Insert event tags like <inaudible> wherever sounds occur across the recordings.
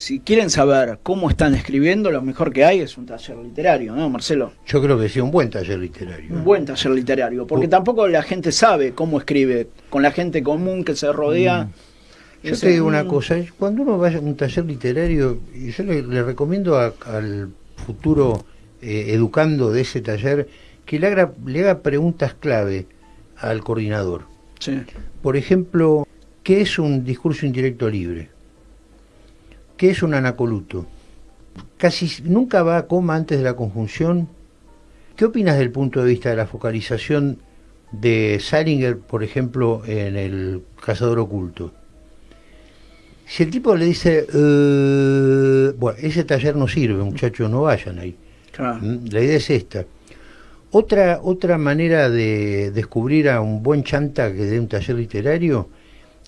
Si quieren saber cómo están escribiendo, lo mejor que hay es un taller literario, ¿no, Marcelo? Yo creo que sí, un buen taller literario. Un buen taller literario, porque tampoco la gente sabe cómo escribe, con la gente común que se rodea. Mm. Yo te digo una cosa, cuando uno vaya a un taller literario, y yo le, recomiendo al futuro eh, educando de ese taller que le haga, le haga preguntas clave al coordinador. Sí. Por ejemplo, ¿qué es un discurso indirecto libre? ¿Qué es un anacoluto? Casi nunca va a coma antes de la conjunción. ¿Qué opinas del punto de vista de la focalización de Salinger, por ejemplo, en El cazador oculto? Si el tipo le dice, eh, bueno, ese taller no sirve, muchachos, no vayan ahí. ¿Mm? La idea es esta. Otra, otra manera de descubrir a un buen chanta que dé un taller literario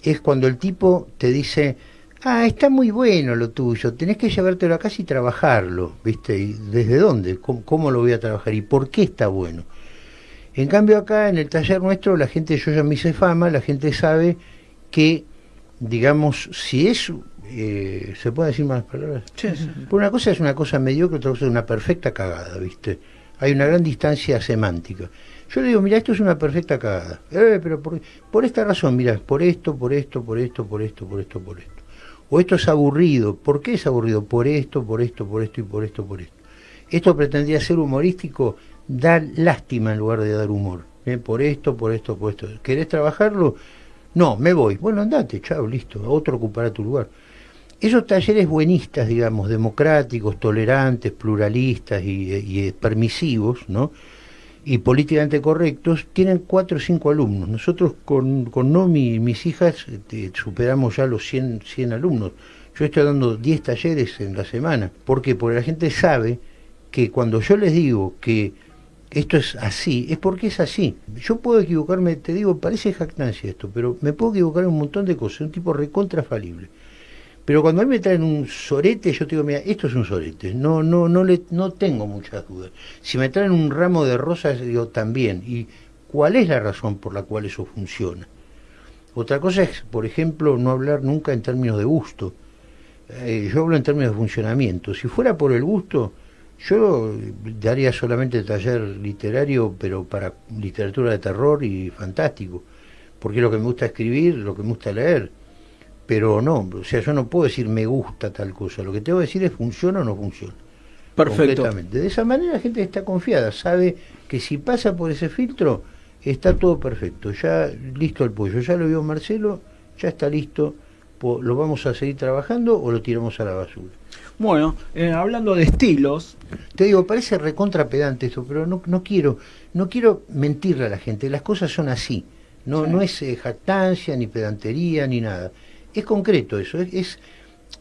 es cuando el tipo te dice, ah, está muy bueno lo tuyo, tenés que llevártelo a casa y trabajarlo, ¿viste? ¿Y desde dónde? ¿Cómo, lo voy a trabajar? ¿Y por qué está bueno? En cambio acá en el taller nuestro, la gente, yo ya me hice fama, la gente sabe que, digamos, si es, eh, ¿se puede decir más palabras? Sí, sí, Por una cosa es una cosa mediocre, otra cosa es una perfecta cagada, ¿viste? Hay una gran distancia semántica. Yo le digo, mira, esto es una perfecta cagada. Eh, pero por, por esta razón, mira, por esto, por esto, por esto, por esto, por esto, por esto o esto es aburrido. ¿Por qué es aburrido? Por esto, por esto, por esto y por esto, por esto. Esto pretendía ser humorístico, dar lástima en lugar de dar humor. ¿eh? Por esto, por esto, por esto. ¿Querés trabajarlo? No, me voy. Bueno, andate, chao, listo. Otro ocupará tu lugar. Esos talleres buenistas, digamos, democráticos, tolerantes, pluralistas y, y permisivos, ¿no? Y políticamente correctos, tienen cuatro o cinco alumnos. Nosotros con, con Nomi y mis hijas este, superamos ya los 100, 100 alumnos. Yo estoy dando 10 talleres en la semana. ¿Por qué? Porque la gente sabe que cuando yo les digo que esto es así, es porque es así. Yo puedo equivocarme, te digo, parece jactancia esto, pero me puedo equivocar en un montón de cosas, un tipo recontrafalible. Pero cuando a mí me traen un sorete, yo te digo, mira, esto es un sorete, no, no, no, le, no tengo muchas dudas. Si me traen un ramo de rosas, digo, también. ¿Y cuál es la razón por la cual eso funciona? Otra cosa es, por ejemplo, no hablar nunca en términos de gusto. Eh, yo hablo en términos de funcionamiento. Si fuera por el gusto, yo daría solamente taller literario, pero para literatura de terror y fantástico. Porque lo que me gusta escribir, lo que me gusta leer pero no, o sea, yo no puedo decir me gusta tal cosa, lo que tengo que decir es funciona o no funciona. Perfecto. De esa manera la gente está confiada, sabe que si pasa por ese filtro está todo perfecto, ya listo el pollo, ya lo vio Marcelo, ya está listo, lo vamos a seguir trabajando o lo tiramos a la basura. Bueno, eh, hablando de estilos, te digo, parece recontra pedante esto, pero no, no quiero, no quiero mentirle a la gente, las cosas son así, no, no es eh, jactancia, ni pedantería, ni nada es concreto eso. Es,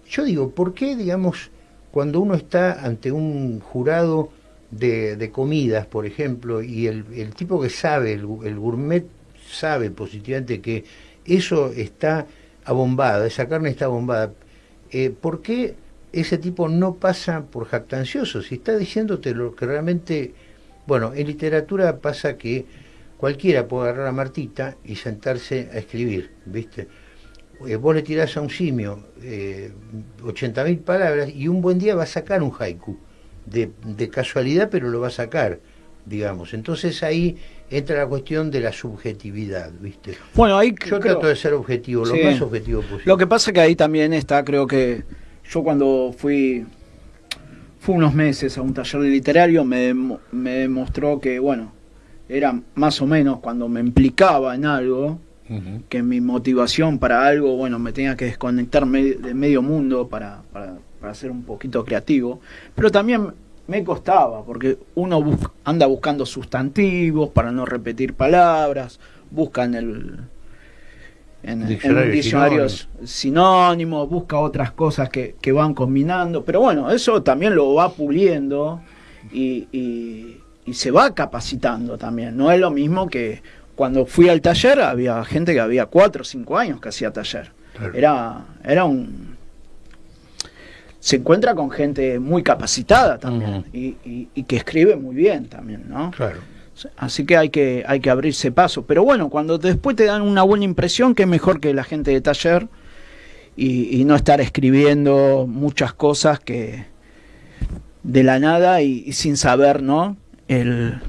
yo digo, ¿por qué, digamos, cuando uno está ante un jurado de, comidas, por ejemplo, y el, tipo que sabe, el, gourmet sabe positivamente que eso está abombado, esa carne está abombada, eh, ¿por qué ese tipo no pasa por jactancioso? Si está diciéndote lo que realmente... Bueno, en literatura pasa que cualquiera puede agarrar a Martita y sentarse a escribir, ¿viste? Eh, vos le tirás a un simio eh, 80.000 palabras y un buen día va a sacar un haiku, de, casualidad, pero lo va a sacar, digamos. Entonces ahí entra la cuestión de la subjetividad, ¿viste? Bueno, ahí yo trato de ser objetivo, lo más objetivo posible. Lo que pasa que ahí también está, creo que yo cuando fui fui unos meses a un taller literario me, me demostró que, bueno, era más o menos cuando me implicaba en algo, que mi motivación para algo, bueno, me tenía que desconectar de medio mundo para, para, ser un poquito creativo, pero también me costaba, porque uno anda buscando sustantivos para no repetir palabras, busca en el, en, diccionarios sinónimos, busca otras cosas que, que, van combinando, pero bueno, eso también lo va puliendo y, y, y, se va capacitando también, no es lo mismo que cuando fui al taller había gente que había cuatro o cinco años que hacía taller. Era, era un... Se encuentra con gente muy capacitada también y, que escribe muy bien también, ¿no? Claro. Así que hay que, hay que abrirse paso. Pero bueno, cuando después te dan una buena impresión, que es mejor que la gente de taller. y, no estar escribiendo muchas cosas que de la nada y, sin saber, ¿no? El,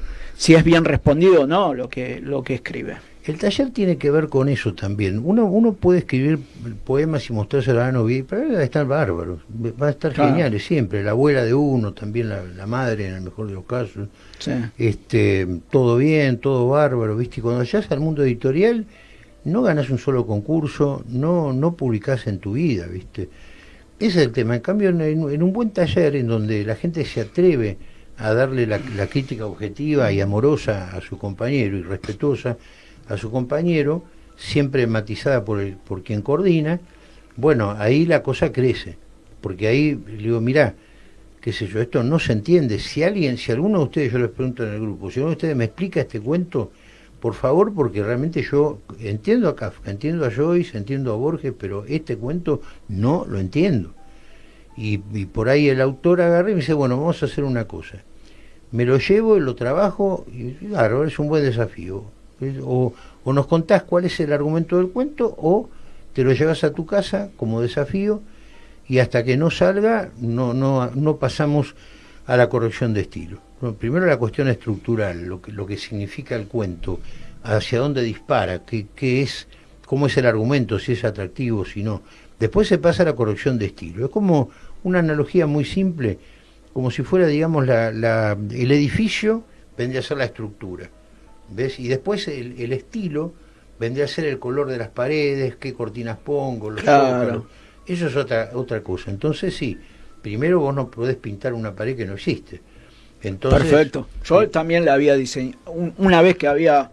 si es bien respondido o no lo que, lo que escribe. El taller tiene que ver con eso también. Uno, uno puede escribir poemas y mostrárselo a la novia, pero van a estar bárbaros, van a estar geniales siempre. La abuela de uno, también la, madre en el mejor de los casos. Este, todo bien, todo bárbaro, ¿viste? Y cuando llegas al mundo editorial, no ganas un solo concurso, no, no publicás en tu vida, ¿viste? Ese es el tema. En cambio, en, un buen taller en donde la gente se atreve a darle la, crítica objetiva y amorosa a su compañero y respetuosa, a su compañero, siempre matizada por, el, por quien coordina, bueno, ahí la cosa crece, porque ahí le digo, mirá, qué sé yo, esto no se entiende. Si alguien, si alguno de ustedes, yo les pregunto en el grupo, si alguno de ustedes me explica este cuento, por favor, porque realmente yo entiendo a Kafka, entiendo a Joyce, entiendo a Borges, pero este cuento no lo entiendo. Y, y por ahí el autor agarra y me dice, bueno, vamos a hacer una cosa. Me lo llevo y lo trabajo, y claro, es un buen desafío o, nos contás cuál es el argumento del cuento o te lo llevas a tu casa como desafío y hasta que no salga no, no, no pasamos a la corrección de estilo. primero la cuestión estructural, lo que, lo que significa el cuento, hacia dónde dispara, qué, qué es, cómo es el argumento, si es atractivo, si no. Después se pasa a la corrección de estilo. Es como una analogía muy simple, como si fuera, digamos, la, la, el edificio vendría a ser la estructura. ¿Ves? Y después el, estilo vendría a ser el color de las paredes, qué cortinas pongo, los claro. Eso es otra, otra cosa. Entonces sí, primero vos no podés pintar una pared que no existe. Entonces, Perfecto. Yo también la había diseñado. una vez que había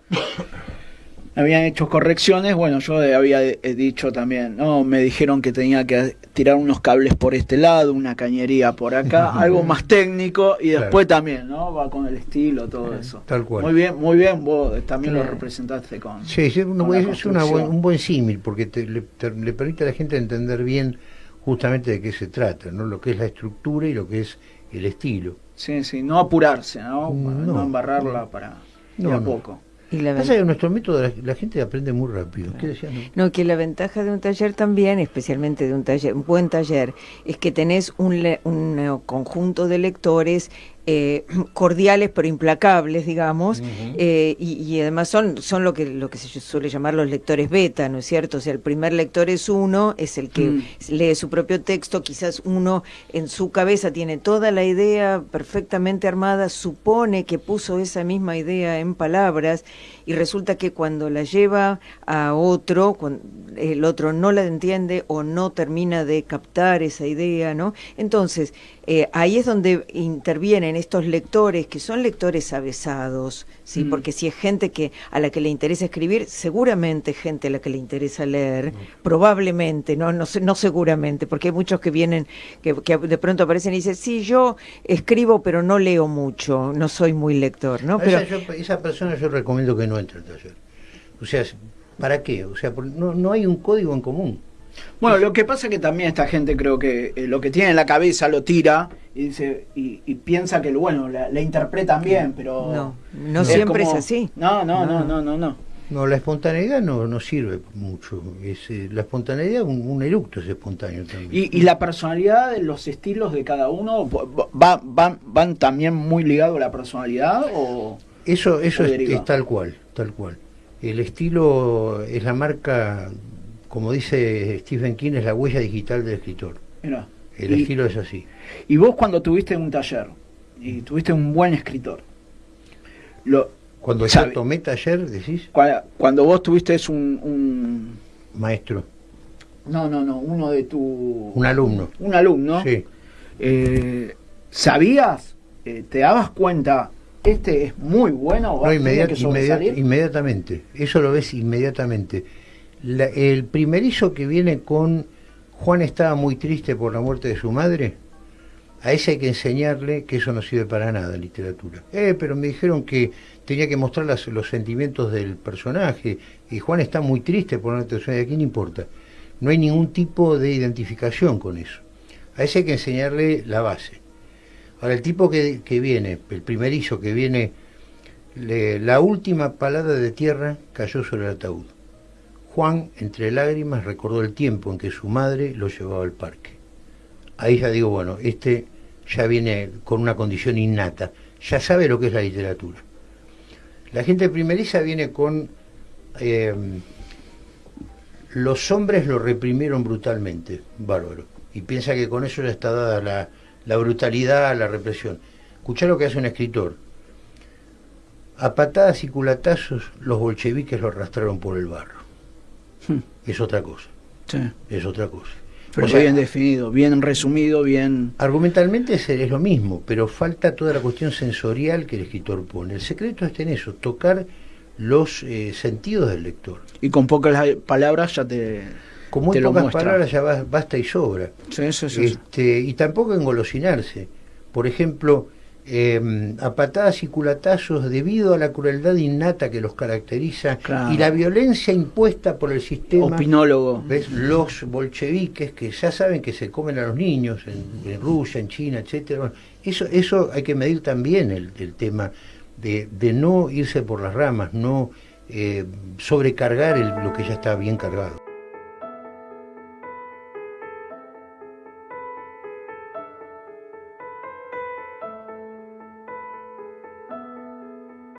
habían hecho correcciones, bueno, yo había dicho también, no, me dijeron que tenía que tirar unos cables por este lado, una cañería por acá, <laughs> algo más técnico y después también, ¿no? Va con el estilo, todo eso. Tal cual. Muy bien, muy bien, vos también lo representaste con. Sí, sí es un buen símil porque le, permite a la gente entender bien justamente de qué se trata, ¿no? Lo que es la estructura y lo que es el estilo. Sí, sí, no apurarse, ¿no? No, embarrarla para no, a poco. Y la Pasa que nuestro método la, gente aprende muy rápido. ¿Qué no? que la ventaja de un taller también, especialmente de un taller, un buen taller, es que tenés un, un eh, conjunto de lectores eh, cordiales pero implacables, digamos, eh, y, además son, son lo que lo que se suele llamar los lectores beta, ¿no es cierto? O sea, el primer lector es uno, es el que mm. lee su propio texto, quizás uno en su cabeza tiene toda la idea perfectamente armada, supone que puso esa misma idea en palabras y resulta que cuando la lleva a otro, el otro no la entiende o no termina de captar esa idea, ¿no? Entonces, eh, ahí es donde intervienen estos lectores, que son lectores avesados, ¿sí? Mm. Porque si es gente que a la que le interesa escribir, seguramente gente a la que le interesa leer, probablemente, no, no, no seguramente, porque hay muchos que vienen, que, de pronto aparecen y dicen, sí, yo escribo, pero no leo mucho, no soy muy lector, ¿no? Pero, esa, esa persona yo recomiendo que no entre al taller. O sea, ¿para qué? O sea, no, no hay un código en común. Bueno, lo que pasa es que también esta gente creo que eh, lo que tiene en la cabeza lo tira y dice y, piensa que bueno la, interpretan bien, pero no, no siempre es así. No, no, no, no, no, no. No, la espontaneidad no, no sirve mucho. Es, eh, la espontaneidad, un, un, eructo es espontáneo también. ¿Y, ¿Y, la personalidad, los estilos de cada uno, va, van, van también muy ligados a la personalidad? o Eso, eso es, tal cual, tal cual. El estilo es la marca como dice Stephen King, es la huella digital del escritor. El estilo es así. Y vos cuando tuviste un taller y tuviste un buen escritor, lo, cuando yo tomé taller, decís. Cuando, vos tuviste un, un, maestro. No, no, no, uno de tu. Un alumno. Un alumno. Sí. Eh, ¿Sabías? Eh, ¿Te dabas cuenta? Este es muy bueno. No, inmediatamente. Eso lo ves inmediatamente el primerizo que viene con Juan estaba muy triste por la muerte de su madre, a ese hay que enseñarle que eso no sirve para nada en literatura. Eh, pero me dijeron que tenía que mostrar los sentimientos del personaje y Juan está muy triste por la muerte de su madre. ¿A quién importa? No hay ningún tipo de identificación con eso. A ese hay que enseñarle la base. Ahora, el tipo que, que viene, el primerizo que viene, la última palada de tierra cayó sobre el ataúd. Juan, entre lágrimas, recordó el tiempo en que su madre lo llevaba al parque. Ahí ya digo, bueno, este ya viene con una condición innata, ya sabe lo que es la literatura. La gente primeriza viene con... Eh, los hombres lo reprimieron brutalmente, bárbaro, y piensa que con eso ya está dada la, la brutalidad, la represión. Escuchá lo que hace un escritor. A patadas y culatazos los bolcheviques lo arrastraron por el barro. Hmm. Es otra cosa. Sí. Es otra cosa. Pero O sea, bien definido, bien resumido, bien... Argumentalmente es, es lo mismo, pero falta toda la cuestión sensorial que el escritor pone. El secreto está en eso, tocar los eh, sentidos del lector. Y con pocas palabras ya te, Con muy te pocas palabras ya ba- basta y sobra. Sí, sí, sí, sí. Este, y tampoco engolosinarse. Por ejemplo, eh, a patadas y culatazos debido a la crueldad innata que los caracteriza Claro. y la violencia impuesta por el sistema. Opinólogo. ¿Ves? Los bolcheviques que ya saben que se comen a los niños en, en Rusia, en China, etcétera. Bueno, eso, eso hay que medir también el, el tema de, de no irse por las ramas, no eh, sobrecargar el- lo que ya está bien cargado.